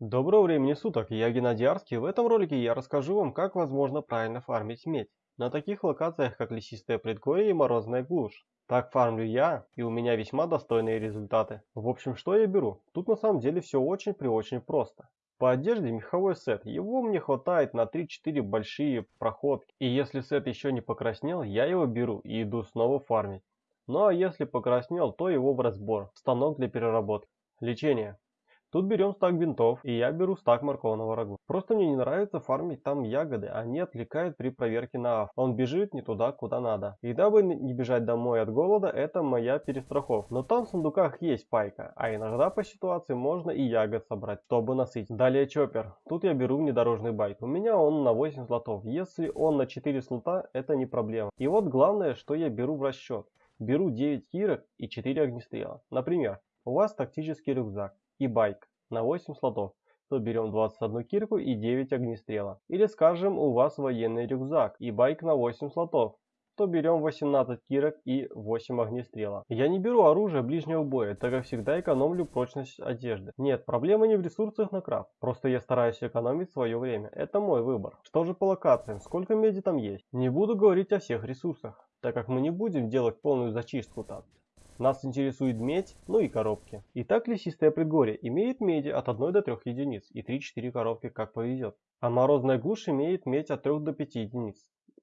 Доброго времени суток, я Геннадий Арский. В этом ролике я расскажу вам, как возможно правильно фармить медь на таких локациях, как Лесистое Предгорье и Морозная Глушь. Так фармлю я, и у меня весьма достойные результаты. В общем, что я беру? Тут на самом деле все очень при очень просто. По одежде меховой сет, его мне хватает на 3-4 большие проходки. И если сет еще не покраснел, я его беру и иду снова фармить. Ну а если покраснел, то его в разбор, станок для переработки. Лечение. Тут берем стак бинтов, и я беру стак морковного рагу. Просто мне не нравится фармить там ягоды, они отвлекают при проверке на авто. Он бежит не туда, куда надо. И дабы не бежать домой от голода, это моя перестраховка. Но там в сундуках есть пайка, а иногда по ситуации можно и ягод собрать, чтобы насытить. Далее чоппер. Тут я беру внедорожный байк. У меня он на 8 слотов. Если он на 4 слота, это не проблема. И вот главное, что я беру в расчет. Беру 9 кирок и 4 огнестрела. Например, у вас тактический рюкзак и байк на 8 слотов, то берем 21 кирку и 9 огнестрела. Или скажем, у вас военный рюкзак и байк на 8 слотов, то берем 18 кирок и 8 огнестрела. Я не беру оружие ближнего боя, так как всегда экономлю прочность одежды. Нет, проблема не в ресурсах на крафт, просто я стараюсь экономить свое время. Это мой выбор. Что же по локациям, сколько меди там есть? Не буду говорить о всех ресурсах, так как мы не будем делать полную зачистку там. Нас интересует медь, ну и коробки. Итак, лесистое предгорье имеет меди от 1 до 3 единиц и 3-4 коробки как повезет. А морозная глушь имеет медь от 3 до 5 единиц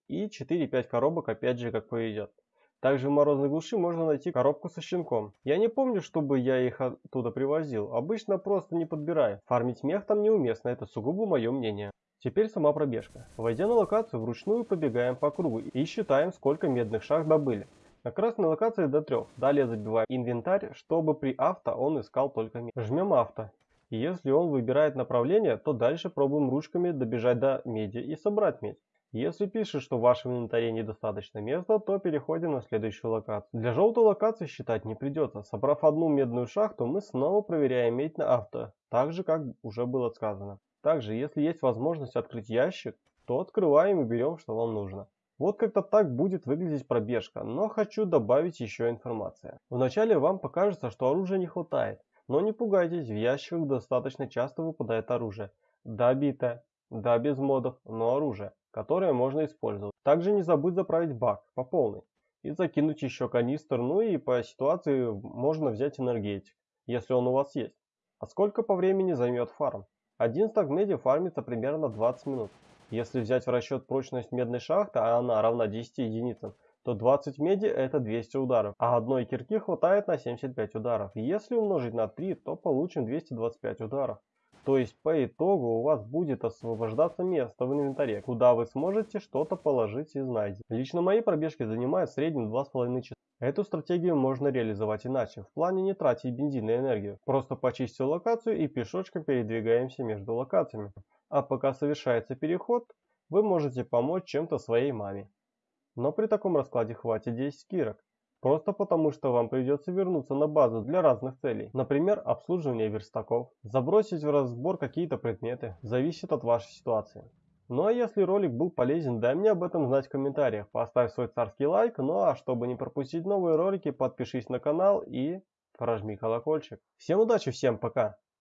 и 4-5 коробок опять же как повезет. Также в морозной глуши можно найти коробку со щенком. Я не помню, чтобы я их оттуда привозил. Обычно просто не подбираю. Фармить мех там неуместно, это сугубо мое мнение. Теперь сама пробежка. Войдя на локацию, вручную побегаем по кругу и считаем, сколько медных шахт добыли. На красной локации до 3. Далее забиваем инвентарь, чтобы при авто он искал только медь. Жмем авто. И если он выбирает направление, то дальше пробуем ручками добежать до меди и собрать медь. Если пишет, что в вашем инвентаре недостаточно места, то переходим на следующую локацию. Для желтой локации считать не придется. Собрав одну медную шахту, мы снова проверяем медь на авто, так же как уже было сказано. Также, если есть возможность открыть ящик, то открываем и берем, что вам нужно. Вот как-то так будет выглядеть пробежка, но хочу добавить еще информация. Вначале вам покажется, что оружия не хватает, но не пугайтесь, в ящиках достаточно часто выпадает оружие. Да битое, да без модов, но оружие, которое можно использовать. Также не забудь заправить бак по полной и закинуть еще канистр, ну и по ситуации можно взять энергетик, если он у вас есть. А сколько по времени займет фарм? Один стак меди фармится примерно 20 минут. Если взять в расчет прочность медной шахты, а она равна 10 единицам, то 20 меди это 200 ударов, а одной кирки хватает на 75 ударов. Если умножить на 3, то получим 225 ударов. То есть по итогу у вас будет освобождаться место в инвентаре, куда вы сможете что-то положить из найденного. Лично мои пробежки занимают в среднем 2,5 часа. Эту стратегию можно реализовать иначе, в плане не тратить бензин и энергию. Просто почистил локацию и пешочком передвигаемся между локациями. А пока совершается переход, вы можете помочь чем-то своей маме. Но при таком раскладе хватит 10 кирок. Просто потому, что вам придется вернуться на базу для разных целей. Например, обслуживание верстаков, забросить в разбор какие-то предметы, зависит от вашей ситуации. Ну а если ролик был полезен, дай мне об этом знать в комментариях. Поставь свой царский лайк, ну а чтобы не пропустить новые ролики, подпишись на канал и прожми колокольчик. Всем удачи, всем пока!